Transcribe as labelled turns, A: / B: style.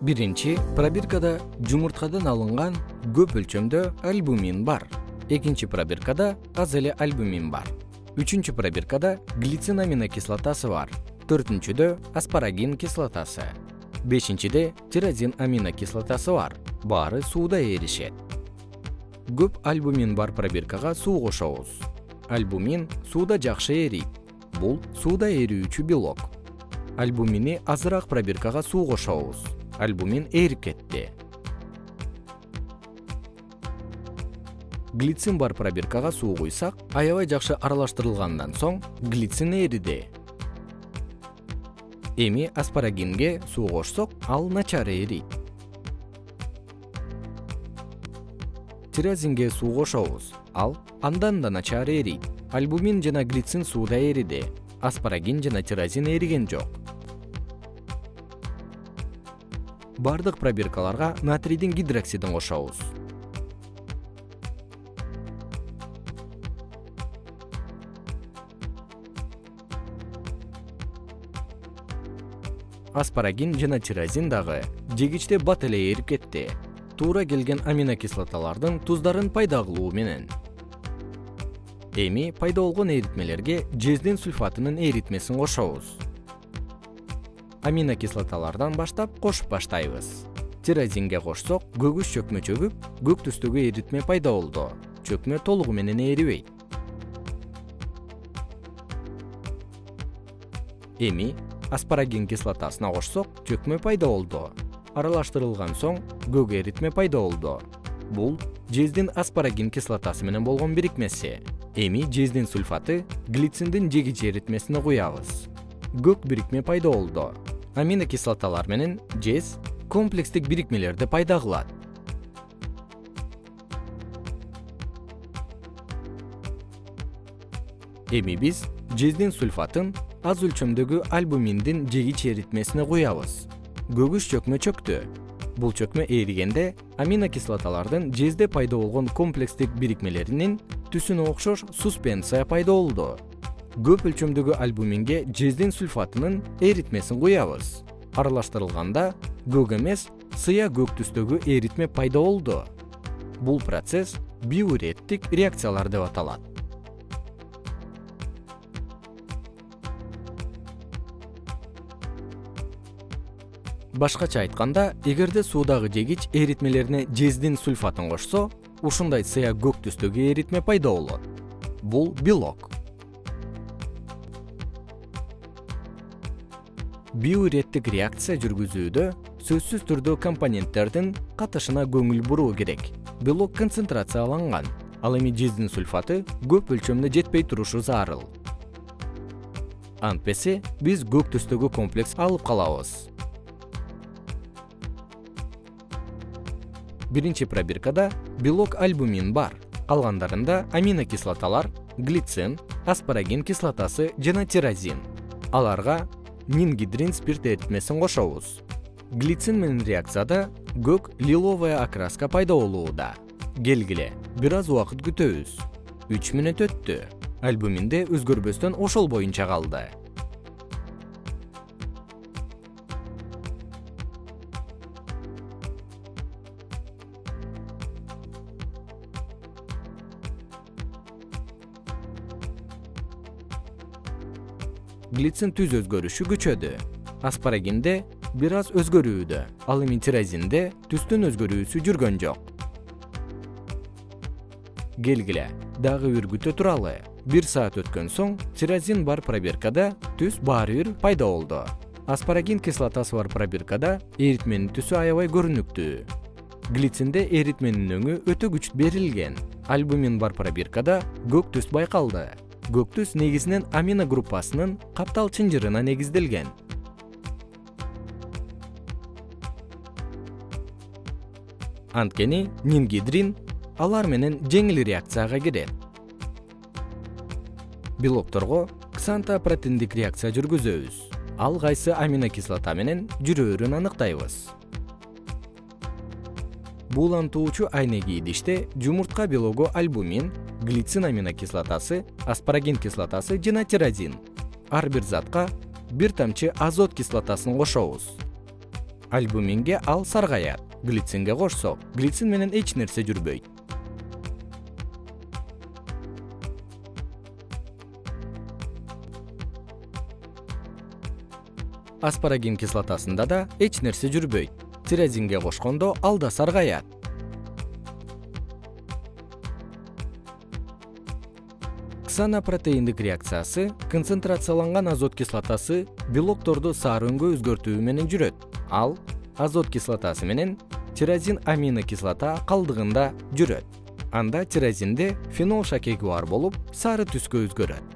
A: биринчи пробиркада жумурткадан алынган көп өлчөмдө альбумин бар. Экинчи пробиркада аз эле альбумин бар. Үчүнчү пробиркада глицин аминокислотасы бар. Төртүнчүдө аспарагин кислотасы. Бешинчиде тирозин аминокислотасы бар. Баары сууда эришет көп альбумин бар пробиркага суу кошобуз. Альбумин сууда жакшы эрийт. Бул сууда эрүүчү белок. Альбумини азыраак пробиркага суу кошобуз альбумин ээрип кетти глицин бар пробиркага суу куйсак аябай жакшы аралаштырылгандан соң глицин эриди эми аспарагинге суу кошсок ал начар эрийт тирозинге суу кошобуз ал андан да начар эрийт альбумин жана глицин сууда эриди аспарагин жана тирозин эриген жок бардык пробиркаларга натрийдин гидроксидин кошобуз. Аспарагин жана тирозин дагы жегичте бат эле эрип кетти. Туура келген аминокислоталардын туздарын пайда кылуу менен. Эми пайда болгон эритмелерге жездин сульфатынын эритмесин кошобуз аминокислоталардан баштап кошуп баштайбыз. Тирозинге кошсок көгүз чөкмө чөгүп көк түстөгү эритме пайда болду. Чөкмө толугу менен эрибейт эми аспарагин кислотасына кошсок чөкмө пайда болду. Аралаштырылган соң көк эритме пайда болду. Бул жездин аспарагин кислотасы менен болгон бирикмеси. Эми жездин сульфаты глициндин жегич эритмесине куябыз. Көк бирикме пайда болду аминокислоталар менен жез комплекстик бирикмелерди пайда кылат. Эми биз жездин сульфатын аз өлчөмдөгү альбуминдин жегич эритмесине куябыз көгүз чөкмө чөктү бул чөкмө эригенде аминокислоталардын жезде пайда болгон комплекстик бирикмелеринин түсүнө окшош суспенция пайда болду көп өлчөмдөгү альбуминге жездин сульфатынын эритмесин куябыз. Аралаштырылганда көк эмес сыя көк түстөгү эритме пайда болду. Бул процесс биуреттик реакциялар деп аталат. Башкача айтканда эгерде суудагы жегич эритмелерине жездин сульфатын кошсо ушундай сыя көк түстөгү эритме пайда болот. Бул белок биуреттик реакция жүргүзүүдө сөзсүз түрдө компоненттердин катышына көңүл буруу керек. Белок концентрацияланган ал эми жездин сульфаты көп өлчөмдө жетпей турушу зарыл. Антпесе биз көк түстөгү комплекс алып калабыз. Биринчи пробиркада белок альбумин бар. Калгандарында аминокислоталар глицин аспарагин кислотасы жана тирозин аларга нингидрин спирт эритмесин кошобуз. Глицин менен реакцияда көк лиловая окраска пайда болууда. Келгиле бир аз убакыт күтөбүз. Үч мүнөт өттү. Альбуминде өзгөрбөстөн ошол боюнча калды глицин түз өзгөрүшү күчөдү. Аспарагинде бир аз өзгөрүүдө ал эми тирозинде түстүн өзгөрүүсү жүргөн жок. Келгиле дагы бир күтө туралы. Бир саат өткөн соң тирозин бар пробиркада түс баары бир пайда болду. Аспарагин кислотасы бар пробиркада эритменин түсү аябай көрүнүктүү. Глицинде эритменин өңү өтө күчтүү берилген. Альбумин бар пробиркада көк түс байкалды көк түс негизинен амино группасынын каптал чынжырына негизделген. Анткени нингидрин алар менен жеңил реакцияга кирет. Белокторго ксантопротиндик реакция жүргүзөбүз. Ал кайсы аминокислота менен жүрөөрүн аныктайбыз. Буулантуучу айнеги идиште жумуртка белогу альбумин глицин аминокислотасы аспарагин кислотасы жана тирозин. Ар бир затка бир тамчы азот кислотасын кошобуз. Альбуминге ал саргайат глицинге кошсок глицин менен эч нерсе жүрбөйт. Аспарагин кислотасында да эч нерсе жүрбөйт. Тирозинге кошкондо ал да саргаят ксанопротеиндик реакциясы концентрацияланган азот кислотасы белокторду саарөңгө өзгөртүү менен жүрөт. Ал азот кислотасы менен тирозин аминокислота калдыгында жүрөт. Анда тирозинде фенол шакеги бар болуп сары түскө өзгөрөт